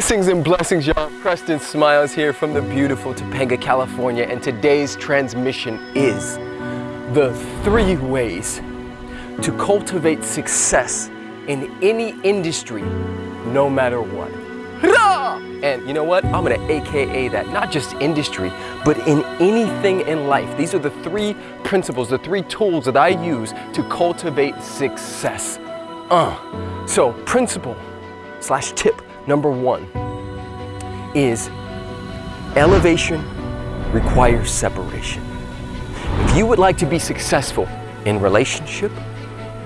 Blessings and blessings, y'all. Preston Smiles here from the beautiful Topanga, California, and today's transmission is the three ways to cultivate success in any industry, no matter what. And you know what? I'm gonna AKA that, not just industry, but in anything in life. These are the three principles, the three tools that I use to cultivate success. Uh. So, principle slash tip number one is elevation requires separation. If you would like to be successful in relationship,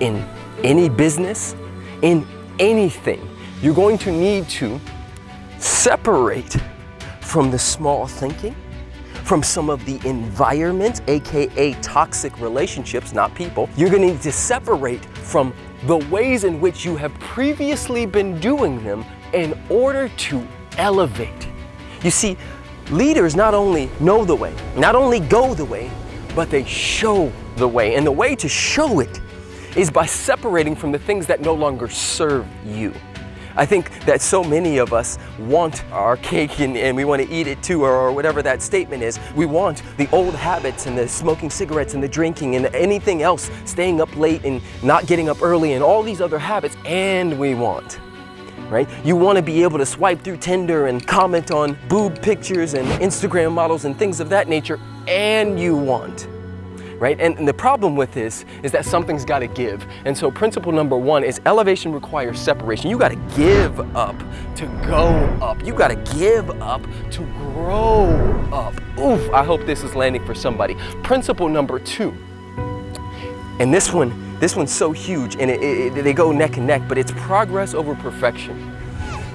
in any business, in anything, you're going to need to separate from the small thinking, from some of the environment, AKA toxic relationships, not people. You're gonna need to separate from the ways in which you have previously been doing them in order to elevate. You see, leaders not only know the way, not only go the way, but they show the way. And the way to show it is by separating from the things that no longer serve you. I think that so many of us want our cake and, and we want to eat it too, or, or, whatever that statement is. We want the old habits and the smoking cigarettes and the drinking and anything else, staying up late and not getting up early and all these other habits, and we want. Right? You want to be able to swipe through Tinder and comment on boob pictures and Instagram models and things of that nature, and you want right? And, and the problem with this is that something's got to give. And so principle number one is elevation requires separation. You got to give up to go up. You got to give up to grow up. Oof, I hope this is landing for somebody. Principle number two, and this one, this one's so huge and it, it, they go neck and neck, but it's progress over perfection.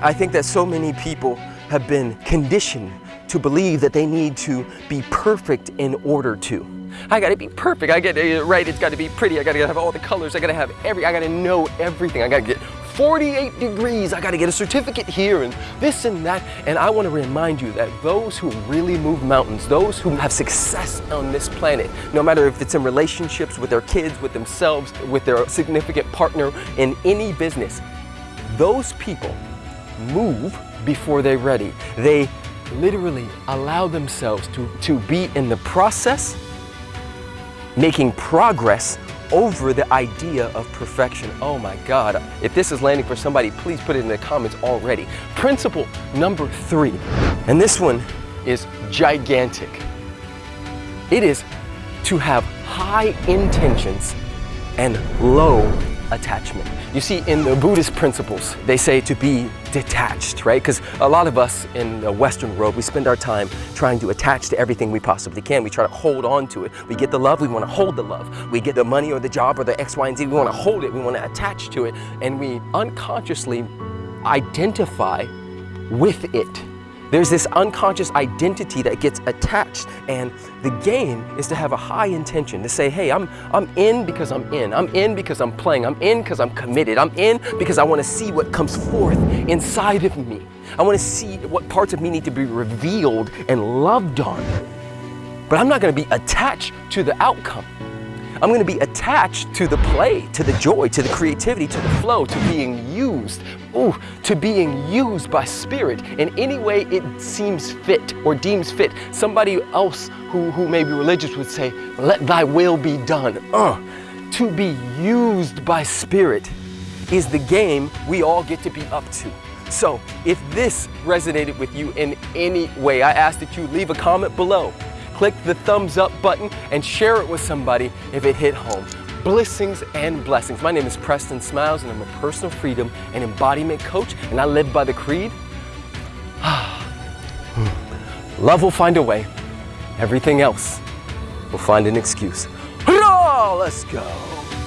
I think that so many people have been conditioned to believe that they need to be perfect in order to. I gotta be perfect. I gotta, right, it's gotta be pretty. I gotta have all the colors. I gotta have every, I gotta know everything. I gotta get 48 degrees. I gotta get a certificate here and this and that. And I wanna remind you that those who really move mountains, those who have success on this planet, no matter if it's in relationships with their kids, with themselves, with their significant partner, in any business, those people move before they're ready. They literally allow themselves to, to be in the process making progress over the idea of perfection. Oh my God, if this is landing for somebody, please put it in the comments already. Principle number three, and this one is gigantic. It is to have high intentions and low attachment. You see, in the Buddhist principles, they say to be detached, right? Because a lot of us in the Western world, we spend our time trying to attach to everything we possibly can. We try to hold on to it. We get the love, we want to hold the love. We get the money or the job or the X, Y, and Z, we want to hold it, we want to attach to it, and we unconsciously identify with it. There's this unconscious identity that gets attached and the game is to have a high intention to say, hey, I'm, I'm in because I'm in. I'm in because I'm playing. I'm in because I'm committed. I'm in because I want to see what comes forth inside of me. I want to see what parts of me need to be revealed and loved on. But I'm not going to be attached to the outcome. I'm going to be attached to the play, to the joy, to the creativity, to the flow, to being used, ooh, to being used by Spirit in any way it seems fit or deems fit. Somebody else who, who may be religious would say, let thy will be done. Uh, to be used by Spirit is the game we all get to be up to. So if this resonated with you in any way, I ask that you leave a comment below click the thumbs up button and share it with somebody if it hit home. Blessings and blessings. My name is Preston Smiles and I'm a personal freedom and embodiment coach and I live by the creed. Hmm. Love will find a way. Everything else will find an excuse. Let's go.